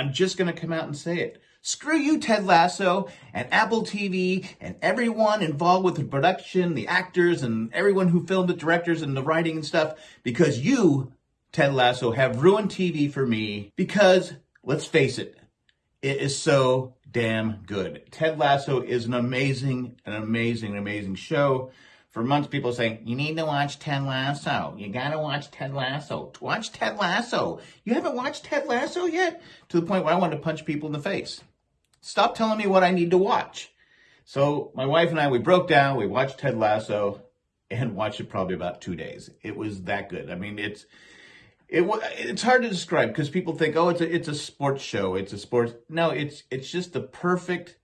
I'm just going to come out and say it. Screw you, Ted Lasso, and Apple TV, and everyone involved with the production, the actors, and everyone who filmed the directors, and the writing and stuff, because you, Ted Lasso, have ruined TV for me. Because, let's face it, it is so damn good. Ted Lasso is an amazing, an amazing, amazing show. For months, people saying, you need to watch Ted Lasso. You gotta watch Ted Lasso. Watch Ted Lasso. You haven't watched Ted Lasso yet? To the point where I want to punch people in the face. Stop telling me what I need to watch. So my wife and I, we broke down, we watched Ted Lasso and watched it probably about two days. It was that good. I mean, it's, it it's hard to describe because people think, oh, it's a, it's a sports show. It's a sports. No, it's, it's just the perfect,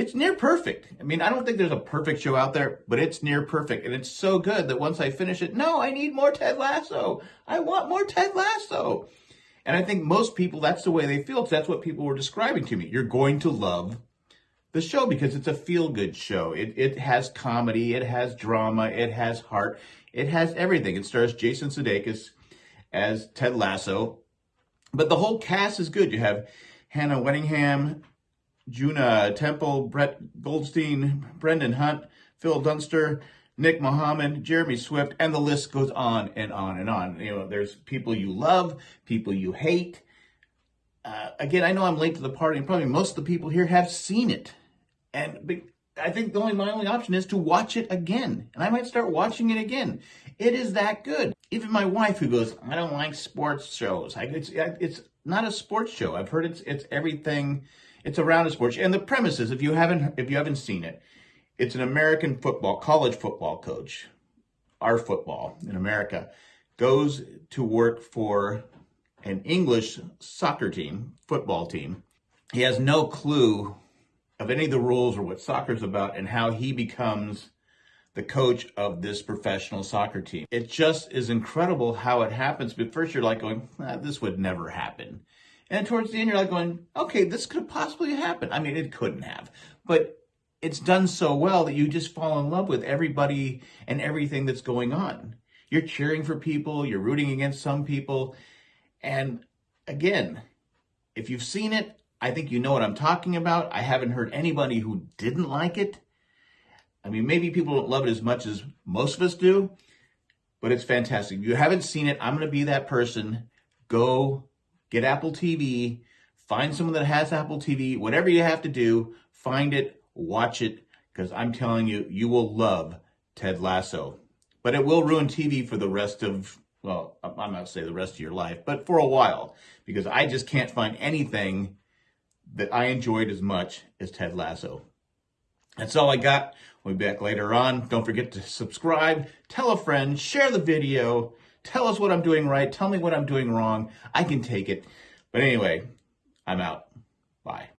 it's near perfect. I mean, I don't think there's a perfect show out there, but it's near perfect. And it's so good that once I finish it, no, I need more Ted Lasso. I want more Ted Lasso. And I think most people, that's the way they feel because that's what people were describing to me. You're going to love the show because it's a feel-good show. It, it has comedy, it has drama, it has heart, it has everything. It stars Jason Sudeikis as Ted Lasso. But the whole cast is good. You have Hannah Waddingham, Juno Temple, Brett Goldstein, Brendan Hunt, Phil Dunster, Nick Mohammed, Jeremy Swift, and the list goes on and on and on. You know, there's people you love, people you hate. Uh, again, I know I'm late to the party, and probably most of the people here have seen it. And I think the only my only option is to watch it again, and I might start watching it again. It is that good. Even my wife, who goes, I don't like sports shows. I, it's it's not a sports show. I've heard it's it's everything. It's around a sports. And the premise is, if you haven't if you haven't seen it, it's an American football, college football coach, our football in America, goes to work for an English soccer team, football team. He has no clue of any of the rules or what soccer's about and how he becomes the coach of this professional soccer team. It just is incredible how it happens. But first you're like going, ah, this would never happen. And towards the end, you're like going, okay, this could possibly happen. I mean, it couldn't have, but it's done so well that you just fall in love with everybody and everything that's going on. You're cheering for people, you're rooting against some people. And again, if you've seen it, I think you know what I'm talking about. I haven't heard anybody who didn't like it. I mean, maybe people don't love it as much as most of us do, but it's fantastic. If you haven't seen it, I'm going to be that person. Go get Apple TV, find someone that has Apple TV, whatever you have to do, find it, watch it because I'm telling you, you will love Ted Lasso. But it will ruin TV for the rest of, well, I'm not say the rest of your life, but for a while because I just can't find anything that I enjoyed as much as Ted Lasso. That's all I got. We'll be back later on. Don't forget to subscribe, tell a friend, share the video, tell us what I'm doing right, tell me what I'm doing wrong. I can take it. But anyway, I'm out. Bye.